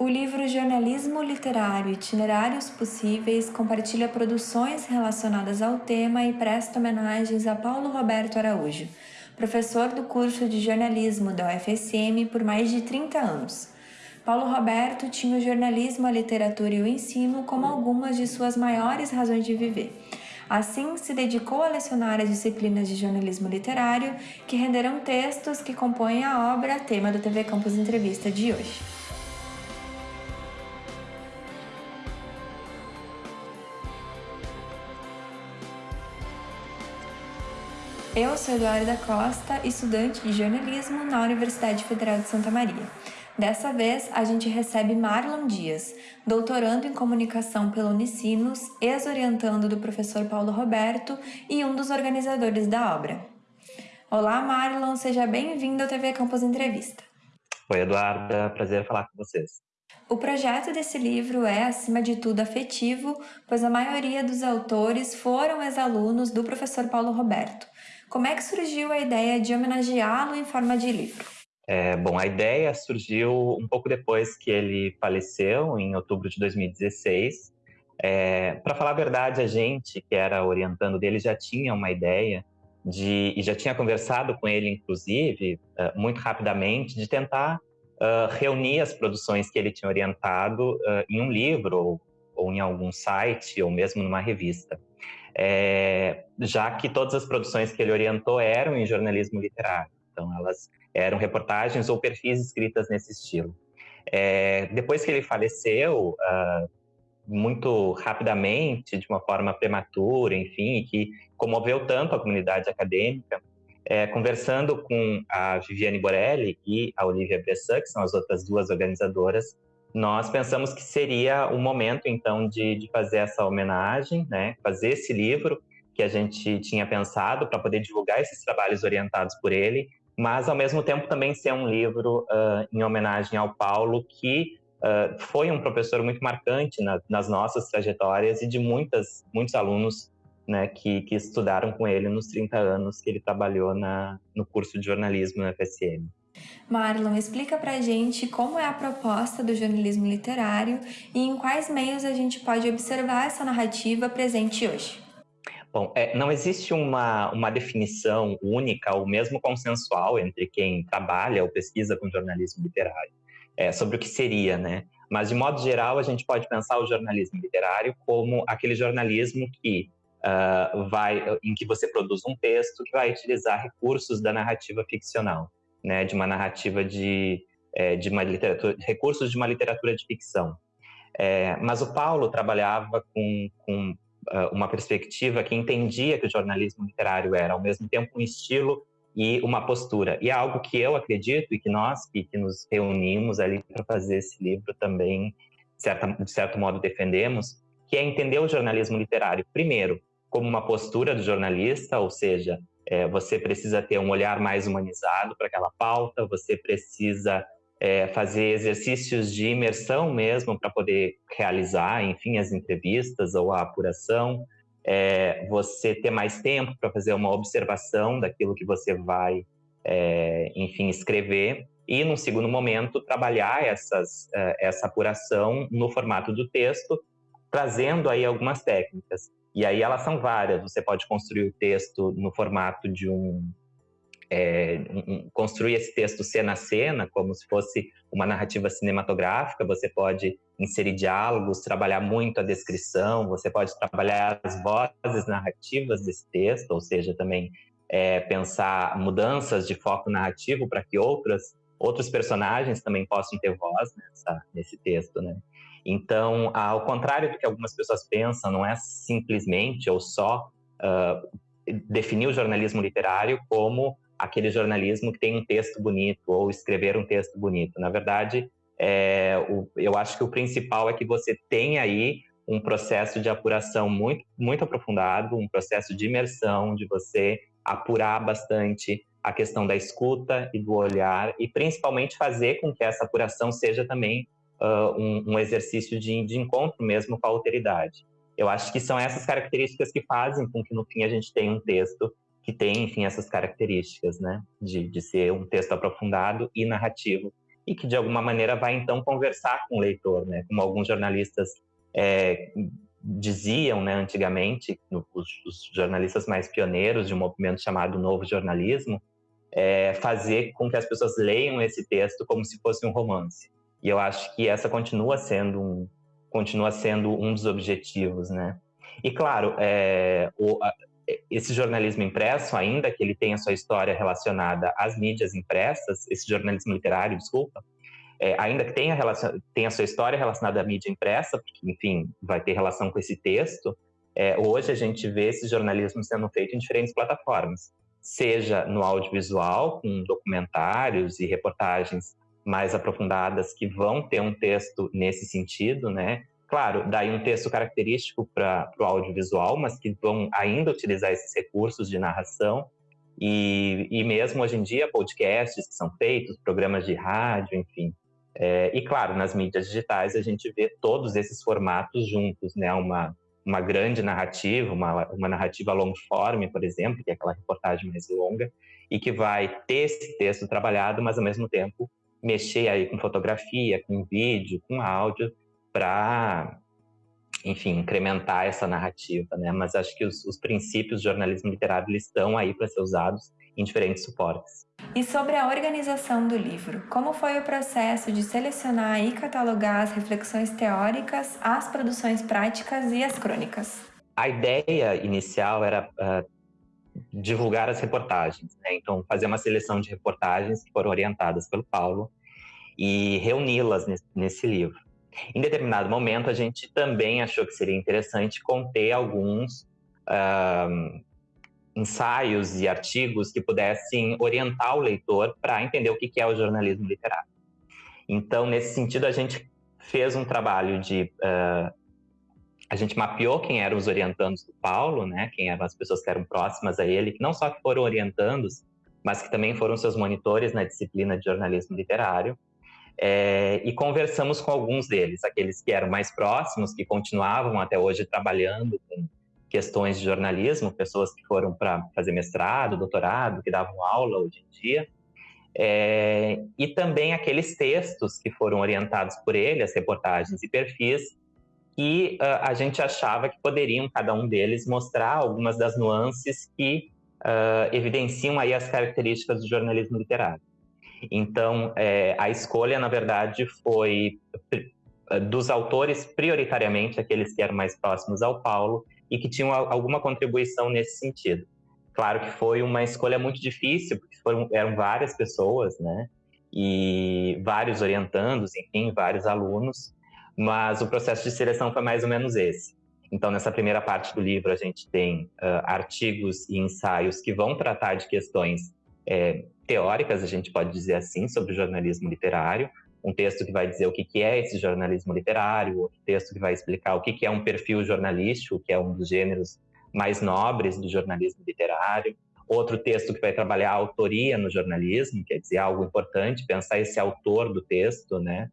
O livro Jornalismo Literário Itinerários Possíveis compartilha produções relacionadas ao tema e presta homenagens a Paulo Roberto Araújo, professor do curso de jornalismo da UFSM por mais de 30 anos. Paulo Roberto tinha o jornalismo, a literatura e o ensino como algumas de suas maiores razões de viver. Assim, se dedicou a lecionar as disciplinas de jornalismo literário, que renderam textos que compõem a obra tema do TV Campus Entrevista de hoje. Eu sou Eduarda Costa, estudante de jornalismo na Universidade Federal de Santa Maria. Dessa vez, a gente recebe Marlon Dias, doutorando em comunicação pelo Unicinos, ex-orientando do professor Paulo Roberto e um dos organizadores da obra. Olá, Marlon, seja bem-vindo ao TV Campus Entrevista. Oi, Eduarda, prazer falar com vocês. O projeto desse livro é, acima de tudo, afetivo, pois a maioria dos autores foram ex-alunos do professor Paulo Roberto. Como é que surgiu a ideia de homenageá-lo em forma de livro? É, bom, a ideia surgiu um pouco depois que ele faleceu, em outubro de 2016. É, Para falar a verdade, a gente que era orientando dele já tinha uma ideia de, e já tinha conversado com ele, inclusive, é, muito rapidamente, de tentar uh, reunir as produções que ele tinha orientado uh, em um livro, ou, ou em algum site, ou mesmo numa revista é, já que todas as produções que ele orientou eram em jornalismo literário. Então, elas eram reportagens ou perfis escritas nesse estilo. É, depois que ele faleceu, uh, muito rapidamente, de uma forma prematura, enfim, que comoveu tanto a comunidade acadêmica, é, conversando com a Viviane Borelli e a Olivia Bressan, que são as outras duas organizadoras, nós pensamos que seria o momento, então, de, de fazer essa homenagem, né? fazer esse livro que a gente tinha pensado para poder divulgar esses trabalhos orientados por ele, mas, ao mesmo tempo, também ser um livro uh, em homenagem ao Paulo, que uh, foi um professor muito marcante na, nas nossas trajetórias e de muitas, muitos alunos né, que, que estudaram com ele nos 30 anos que ele trabalhou na, no curso de jornalismo na FSM. Marlon, explica pra gente como é a proposta do jornalismo literário e em quais meios a gente pode observar essa narrativa presente hoje. Bom, é, não existe uma, uma definição única ou mesmo consensual entre quem trabalha ou pesquisa com jornalismo literário é, sobre o que seria, né? Mas, de modo geral, a gente pode pensar o jornalismo literário como aquele jornalismo que uh, vai, em que você produz um texto que vai utilizar recursos da narrativa ficcional né, de uma narrativa de, é, de uma literatura, recursos de uma literatura de ficção. É, mas o Paulo trabalhava com, com uh, uma perspectiva que entendia que o jornalismo literário era, ao mesmo tempo, um estilo e uma postura. E é algo que eu acredito e que nós que, que nos reunimos ali para fazer esse livro também, de, certa, de certo modo, defendemos, que é entender o jornalismo literário, primeiro, como uma postura do jornalista, ou seja, é, você precisa ter um olhar mais humanizado para aquela pauta, você precisa é, fazer exercícios de imersão mesmo para poder realizar, enfim, as entrevistas ou a apuração, é, você ter mais tempo para fazer uma observação daquilo que você vai, é, enfim, escrever e, num segundo momento, trabalhar essas, é, essa apuração no formato do texto, trazendo aí algumas técnicas. E aí elas são várias. Você pode construir o texto no formato de um, é, um, construir esse texto cena a cena, como se fosse uma narrativa cinematográfica. Você pode inserir diálogos, trabalhar muito a descrição. Você pode trabalhar as vozes narrativas desse texto, ou seja, também é, pensar mudanças de foco narrativo para que outras outros personagens também possam ter voz nessa, nesse texto, né? Então, ao contrário do que algumas pessoas pensam, não é simplesmente ou só uh, definir o jornalismo literário como aquele jornalismo que tem um texto bonito ou escrever um texto bonito. Na verdade, é, o, eu acho que o principal é que você tem aí um processo de apuração muito, muito aprofundado, um processo de imersão, de você apurar bastante a questão da escuta e do olhar, e principalmente fazer com que essa apuração seja também uh, um, um, exercício de, de encontro mesmo com a alteridade. Eu acho que são essas características que fazem com que no fim a gente tenha um texto que tem, enfim, essas características, né, de, de ser um texto aprofundado e narrativo. e que de alguma maneira vai então conversar com o leitor, né? Como alguns jornalistas é, diziam, né, antigamente, os, os, jornalistas mais pioneiros de um movimento chamado Novo Jornalismo, é, fazer com que as pessoas leiam esse texto como se fosse um romance. E eu acho que essa continua sendo um, continua sendo um dos objetivos, né? E claro, é, o, a, esse jornalismo impresso, ainda que ele tenha sua história relacionada às mídias impressas, esse jornalismo literário, desculpa, é, ainda que tenha, relacion... tenha sua história relacionada à mídia impressa, porque, enfim, vai ter relação com esse texto, é, hoje a gente vê esse jornalismo sendo feito em diferentes plataformas, seja no audiovisual, com documentários e reportagens mais aprofundadas que vão ter um texto nesse sentido, né? Claro, daí um texto característico para o audiovisual, mas que vão ainda utilizar esses recursos de narração. E, e mesmo hoje em dia, podcasts que são feitos, programas de rádio, enfim, é, e claro, nas mídias digitais a gente vê todos esses formatos juntos, né? Uma, uma grande narrativa, uma, uma narrativa long form, por exemplo, que é aquela reportagem mais longa, e que vai ter esse texto trabalhado, mas ao mesmo tempo mexer aí com fotografia, com vídeo, com áudio, para, enfim, incrementar essa narrativa, né? Mas acho que os, os princípios do jornalismo literário estão aí para ser usados em diferentes suportes. E sobre a organização do livro, como foi o processo de selecionar e catalogar as reflexões teóricas, as produções práticas e as crônicas? A ideia inicial era uh, divulgar as reportagens, né? então fazer uma seleção de reportagens que foram orientadas pelo Paulo e reuni-las nesse, nesse livro. Em determinado momento, a gente também achou que seria interessante conter alguns uh, ensaios e artigos que pudessem orientar o leitor para entender o que é o jornalismo literário. Então, nesse sentido, a gente fez um trabalho de. Uh, a gente mapeou quem eram os orientandos do Paulo, né? Quem eram as pessoas que eram próximas a ele, que não só foram orientandos, mas que também foram seus monitores na disciplina de jornalismo literário. É, e conversamos com alguns deles, aqueles que eram mais próximos, que continuavam até hoje trabalhando com questões de jornalismo, pessoas que foram para fazer mestrado, doutorado, que davam aula hoje em dia, é, e também aqueles textos que foram orientados por ele, as reportagens e perfis, que uh, a gente achava que poderiam, cada um deles, mostrar algumas das nuances que uh, evidenciam aí as características do jornalismo literário. Então, é, a escolha, na verdade, foi dos autores, prioritariamente aqueles que eram mais próximos ao Paulo, e que tinham alguma contribuição nesse sentido. Claro que foi uma escolha muito difícil, porque foram, eram várias pessoas, né? E vários orientandos, enfim, vários alunos, mas o processo de seleção foi mais ou menos esse. Então, nessa primeira parte do livro, a gente tem uh, artigos e ensaios que vão tratar de questões é, teóricas, a gente pode dizer assim, sobre jornalismo literário, um texto que vai dizer o que, que é esse jornalismo literário, outro texto que vai explicar o que, que é um perfil jornalístico, que é um dos gêneros mais nobres do jornalismo literário, outro texto que vai trabalhar a autoria no jornalismo, quer dizer, algo importante, pensar esse autor do texto, né?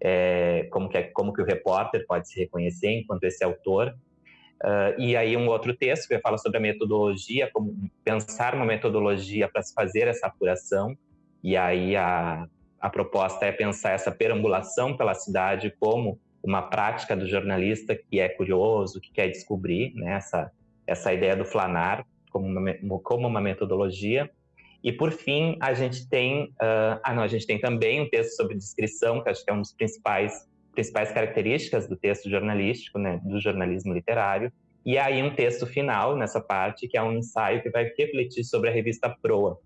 É, como, que é, como que o repórter pode se reconhecer enquanto esse autor. Uh, e aí um outro texto que vai falar sobre a metodologia, como pensar uma metodologia para se fazer essa apuração, e aí a, a proposta é pensar essa perambulação pela cidade como uma prática do jornalista que é curioso, que quer descobrir, né? essa, essa ideia do flanar como uma, como uma metodologia. E por fim, a gente tem, uh, ah não, a gente tem também um texto sobre descrição, que acho que é um dos principais principais características do texto jornalístico, né, do jornalismo literário. E aí um texto final nessa parte, que é um ensaio que vai refletir sobre a revista Proa,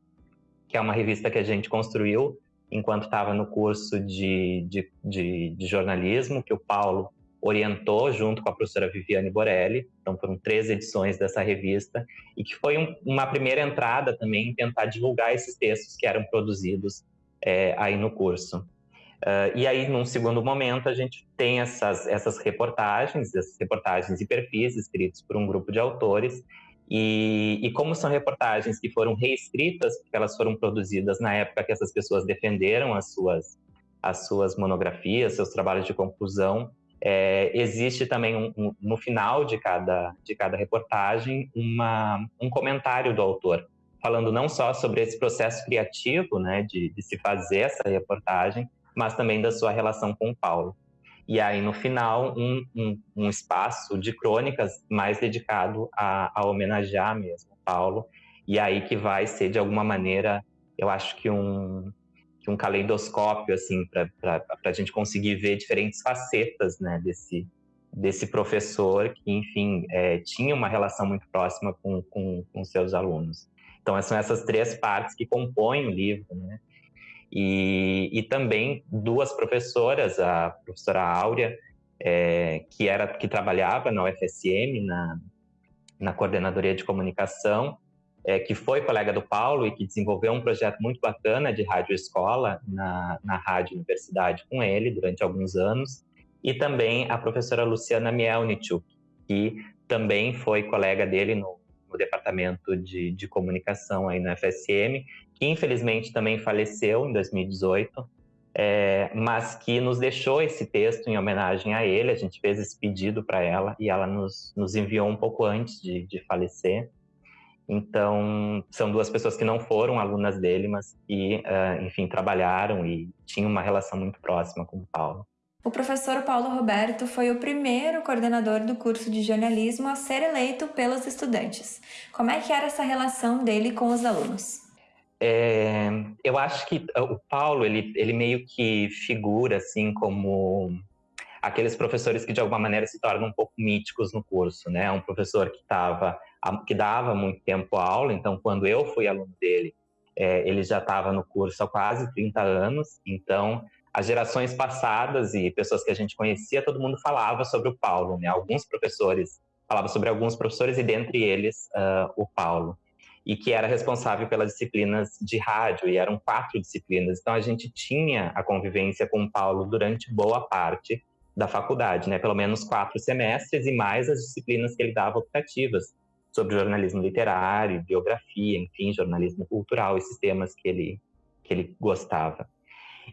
que é uma revista que a gente construiu enquanto estava no curso de, de, de, de, jornalismo, que o Paulo orientou junto com a professora Viviane Borelli. Então, foram três edições dessa revista, e que foi um, uma primeira entrada também em tentar divulgar esses textos que eram produzidos é, aí no curso. Uh, e aí, num segundo momento, a gente tem essas, essas reportagens, essas reportagens e perfis escritos por um grupo de autores, e, e, como são reportagens que foram reescritas, porque elas foram produzidas na época que essas pessoas defenderam as suas, as suas monografias, seus trabalhos de conclusão, é, existe também um, um, no final de cada, de cada reportagem uma, um comentário do autor, falando não só sobre esse processo criativo né, de, de se fazer essa reportagem, mas também da sua relação com o Paulo. E aí, no final, um, um, um espaço de crônicas mais dedicado a, a homenagear mesmo Paulo. E aí que vai ser, de alguma maneira, eu acho que um, um caleidoscópio, assim, para a gente conseguir ver diferentes facetas né, desse, desse professor que, enfim, é, tinha uma relação muito próxima com, com, com seus alunos. Então, são essas três partes que compõem o livro, né? E, e também duas professoras, a professora Áurea, é, que era que trabalhava na UFSM, na, na coordenadoria de comunicação, é, que foi colega do Paulo e que desenvolveu um projeto muito bacana de rádio escola na, na rádio universidade com ele durante alguns anos, e também a professora Luciana Mielnichuk, que também foi colega dele no, no departamento de, de comunicação aí na FSM que infelizmente também faleceu em 2018, é, mas que nos deixou esse texto em homenagem a ele. A gente fez esse pedido para ela e ela nos, nos enviou um pouco antes de, de falecer. Então, são duas pessoas que não foram alunas dele, mas que, uh, enfim, trabalharam e tinham uma relação muito próxima com o Paulo. O professor Paulo Roberto foi o primeiro coordenador do curso de jornalismo a ser eleito pelos estudantes. Como é que era essa relação dele com os alunos? É, eu acho que o Paulo, ele, ele meio que figura, assim, como aqueles professores que de alguma maneira se tornam um pouco míticos no curso, né? Um professor que tava, que dava muito tempo aula, então quando eu fui aluno dele, é, ele já estava no curso há quase 30 anos, então as gerações passadas e pessoas que a gente conhecia, todo mundo falava sobre o Paulo, né? Alguns professores falavam sobre alguns professores e dentre eles uh, o Paulo e que era responsável pelas disciplinas de rádio, e eram quatro disciplinas. Então a gente tinha a convivência com o Paulo durante boa parte da faculdade, né? Pelo menos quatro semestres e mais as disciplinas que ele dava optativas sobre jornalismo literário, biografia, enfim, jornalismo cultural, esses temas que ele que ele gostava.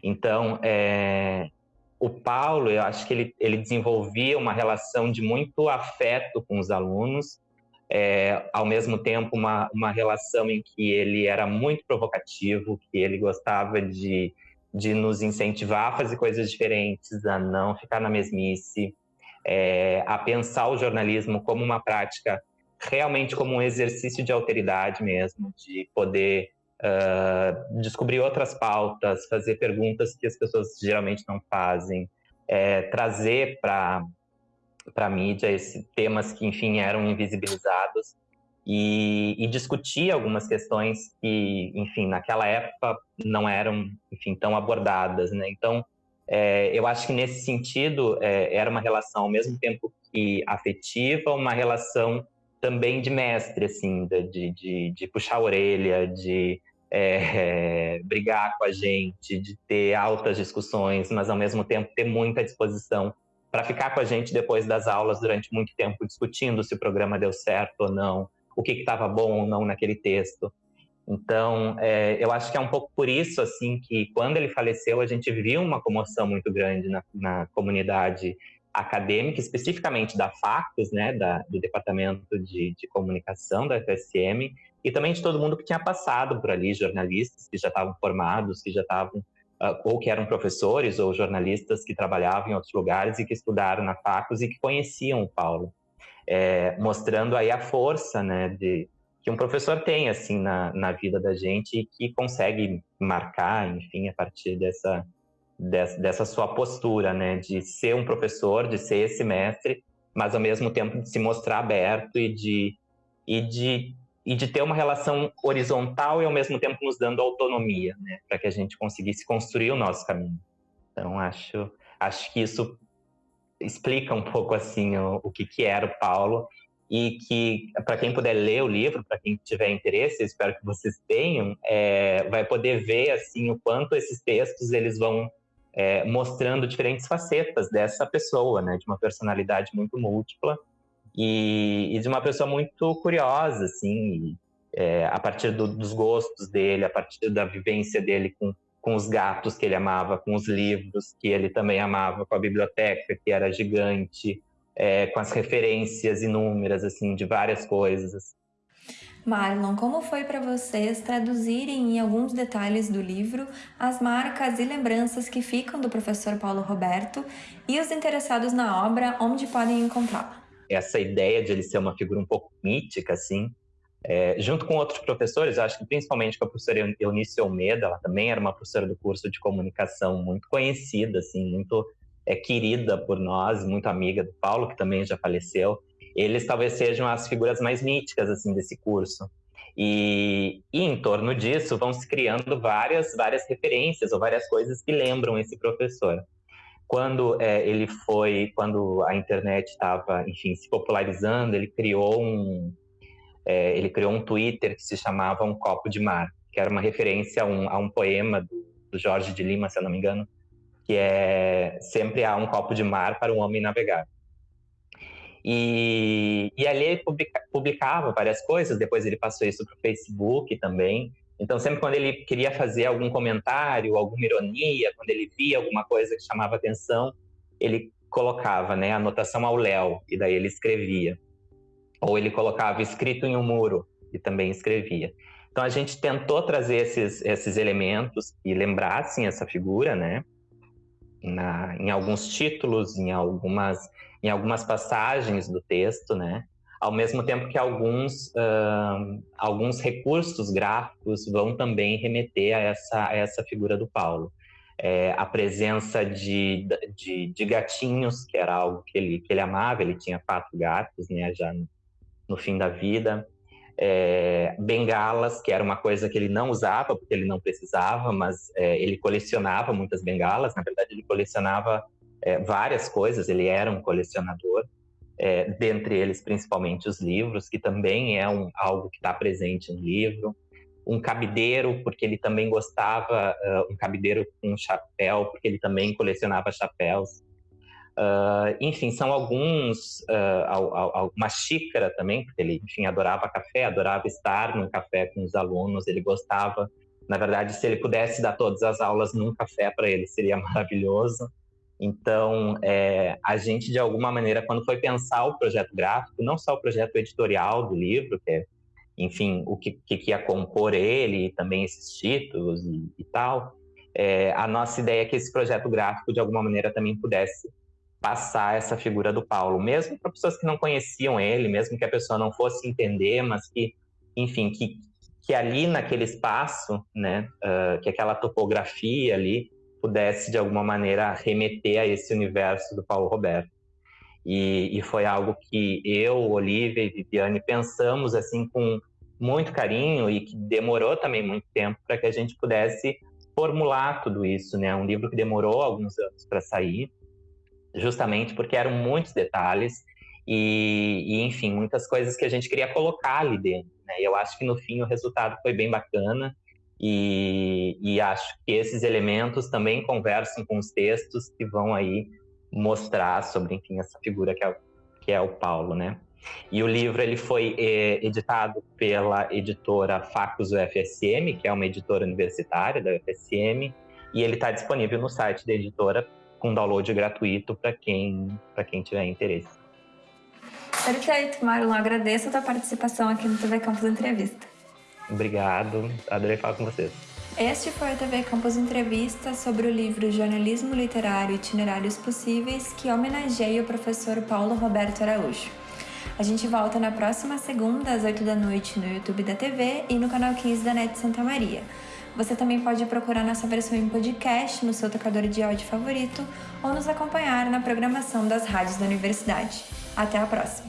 Então, é, o Paulo, eu acho que ele, ele desenvolvia uma relação de muito afeto com os alunos é, ao mesmo tempo uma, uma relação em que ele era muito provocativo, que ele gostava de, de nos incentivar a fazer coisas diferentes, a não ficar na mesmice, é, a pensar o jornalismo como uma prática realmente como um exercício de alteridade mesmo, de poder uh, descobrir outras pautas, fazer perguntas que as pessoas geralmente não fazem, é, trazer para a mídia, esses temas que, enfim, eram invisibilizados e, e, discutir algumas questões que, enfim, naquela época não eram, enfim, tão abordadas, né? Então, é, eu acho que nesse sentido é, era uma relação ao mesmo tempo que afetiva, uma relação também de mestre, assim, de, de, de puxar a orelha, de é, brigar com a gente, de ter altas discussões, mas ao mesmo tempo ter muita disposição para ficar com a gente depois das aulas durante muito tempo discutindo se o programa deu certo ou não, o que estava bom ou não naquele texto. Então, é, eu acho que é um pouco por isso assim que quando ele faleceu a gente viu uma comoção muito grande na, na comunidade acadêmica, especificamente da FACUS, né, da, do Departamento de, de Comunicação da FSM, e também de todo mundo que tinha passado por ali, jornalistas que já estavam formados, que já estavam uh, ou que eram professores ou jornalistas que trabalhavam em outros lugares e que estudaram na Facus e que conheciam o Paulo, é, mostrando aí a força, né, de que um professor tem assim na, na vida da gente e que consegue marcar, enfim, a partir dessa dessa, sua postura, né, de ser um professor, de ser esse mestre, mas ao mesmo tempo de se mostrar aberto e de e de e de ter uma relação horizontal e ao mesmo tempo nos dando autonomia, né, para que a gente conseguisse construir o nosso caminho. Então acho acho que isso explica um pouco assim o, o que que era o Paulo e que para quem puder ler o livro, para quem tiver interesse, espero que vocês tenham, é, vai poder ver assim o quanto esses textos eles vão é, mostrando diferentes facetas dessa pessoa, né, de uma personalidade muito múltipla e, e de uma pessoa muito curiosa, assim, é, a partir do, dos gostos dele, a partir da vivência dele com, com os gatos que ele amava, com os livros que ele também amava, com a biblioteca que era gigante, é, com as referências inúmeras, assim, de várias coisas. Marlon, como foi para vocês traduzirem em alguns detalhes do livro as marcas e lembranças que ficam do professor Paulo Roberto e os interessados na obra onde podem encontrá-la? Essa ideia de ele ser uma figura um pouco mítica, assim, é, junto com outros professores, acho que principalmente com a professora Eunice Almeida, ela também era uma professora do curso de comunicação muito conhecida, assim, muito é, querida por nós, muito amiga do Paulo, que também já faleceu eles talvez sejam as figuras mais míticas assim desse curso. E, e, em torno disso vão se criando várias várias referências ou várias coisas que lembram esse professor. Quando é, ele foi, quando a internet estava, enfim, se popularizando, ele criou um é, ele criou um Twitter que se chamava Um Copo de Mar, que era uma referência a um, a um poema do, do Jorge de Lima, se eu não me engano, que é sempre há um copo de mar para um homem navegar. E, e ali ele publica, publicava várias coisas, depois ele passou isso para o Facebook também. Então, sempre quando ele queria fazer algum comentário, alguma ironia, quando ele via alguma coisa que chamava atenção, ele colocava né, anotação ao Léo, e daí ele escrevia. Ou ele colocava escrito em um muro, e também escrevia. Então, a gente tentou trazer esses, esses elementos que lembrassem essa figura, né? Na, em alguns títulos, em algumas em algumas passagens do texto, né? Ao mesmo tempo que alguns, uh, alguns recursos gráficos vão também remeter a essa, a essa figura do Paulo. É, a presença de, de, de, gatinhos, que era algo que ele, que ele amava, ele tinha quatro gatos, né, já no, no fim da vida. É, bengalas, que era uma coisa que ele não usava, porque ele não precisava, mas é, ele colecionava muitas bengalas. Na verdade, ele colecionava é, várias coisas, ele era um colecionador, dentre eles principalmente os livros, que também é um, algo que está presente no livro. Um cabideiro, porque ele também gostava, uh, um cabideiro com um chapéu, porque ele também colecionava chapéus. Uh, enfim, são alguns, uh, uma xícara também, porque ele, enfim, adorava café, adorava estar no café com os alunos, ele gostava, na verdade, se ele pudesse dar todas as aulas num café para ele, seria maravilhoso. Então, é, a gente, de alguma maneira, quando foi pensar o projeto gráfico, não só o projeto editorial do livro, que é, enfim, o que, que ia compor ele, e também esses títulos e, e tal, é, a nossa ideia é que esse projeto gráfico, de alguma maneira, também pudesse passar essa figura do Paulo, mesmo para pessoas que não conheciam ele, mesmo que a pessoa não fosse entender, mas que, enfim, que, que ali naquele espaço, né, uh, que aquela topografia ali, pudesse, de alguma maneira, remeter a esse universo do Paulo Roberto. E, e foi algo que eu, Olivia e Viviane pensamos assim com muito carinho e que demorou também muito tempo para que a gente pudesse formular tudo isso, né? Um livro que demorou alguns anos para sair, justamente porque eram muitos detalhes e, e, enfim, muitas coisas que a gente queria colocar ali dentro, né? Eu acho que no fim o resultado foi bem bacana e, e, acho que esses elementos também conversam com os textos que vão aí mostrar sobre, enfim, essa figura que é, que é o Paulo, né? E o livro ele foi é, editado pela editora Facus UFSM, que é uma editora universitária da UFSM, e ele está disponível no site da editora com download gratuito para quem, quem tiver interesse. Perfeito, Marlon. Agradeço a tua participação aqui no TV Campus Entrevista. Obrigado, adorei falar com vocês. Este foi a TV Campus Entrevista sobre o livro Jornalismo Literário Itinerários Possíveis, que homenageia o professor Paulo Roberto Araújo. A gente volta na próxima segunda, às 8 da noite, no YouTube da TV e no canal 15 da NET Santa Maria. Você também pode procurar nossa versão em podcast no seu tocador de áudio favorito ou nos acompanhar na programação das rádios da universidade. Até a próxima!